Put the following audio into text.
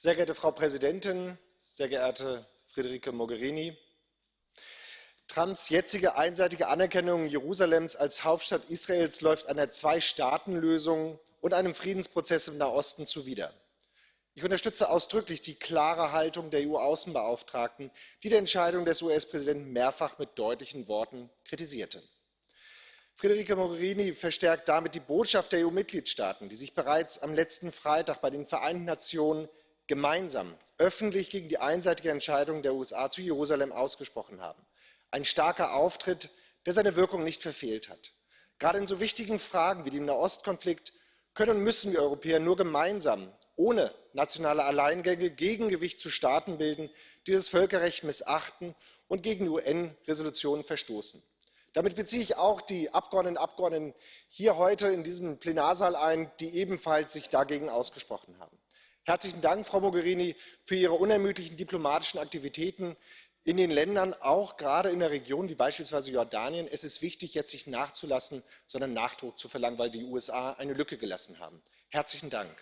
Sehr geehrte Frau Präsidentin, sehr geehrte Federica Mogherini! Trumps jetzige einseitige Anerkennung Jerusalems als Hauptstadt Israels läuft einer Zwei-Staaten-Lösung und einem Friedensprozess im Nahosten zuwider. Ich unterstütze ausdrücklich die klare Haltung der EU-Außenbeauftragten, die die Entscheidung des US-Präsidenten mehrfach mit deutlichen Worten kritisierte. Federica Mogherini verstärkt damit die Botschaft der EU-Mitgliedstaaten, die sich bereits am letzten Freitag bei den Vereinten Nationen gemeinsam öffentlich gegen die einseitige Entscheidung der USA zu Jerusalem ausgesprochen haben. Ein starker Auftritt, der seine Wirkung nicht verfehlt hat. Gerade in so wichtigen Fragen wie dem Nahostkonflikt können und müssen wir Europäer nur gemeinsam, ohne nationale Alleingänge, Gegengewicht zu Staaten bilden, die das Völkerrecht missachten und gegen UN-Resolutionen verstoßen. Damit beziehe ich auch die Abgeordneten und Abgeordneten hier heute in diesem Plenarsaal ein, die ebenfalls sich dagegen ausgesprochen haben. Herzlichen Dank, Frau Mogherini, für Ihre unermüdlichen diplomatischen Aktivitäten in den Ländern, auch gerade in der Region wie beispielsweise Jordanien. Es ist wichtig, jetzt nicht nachzulassen, sondern Nachdruck zu verlangen, weil die USA eine Lücke gelassen haben. Herzlichen Dank.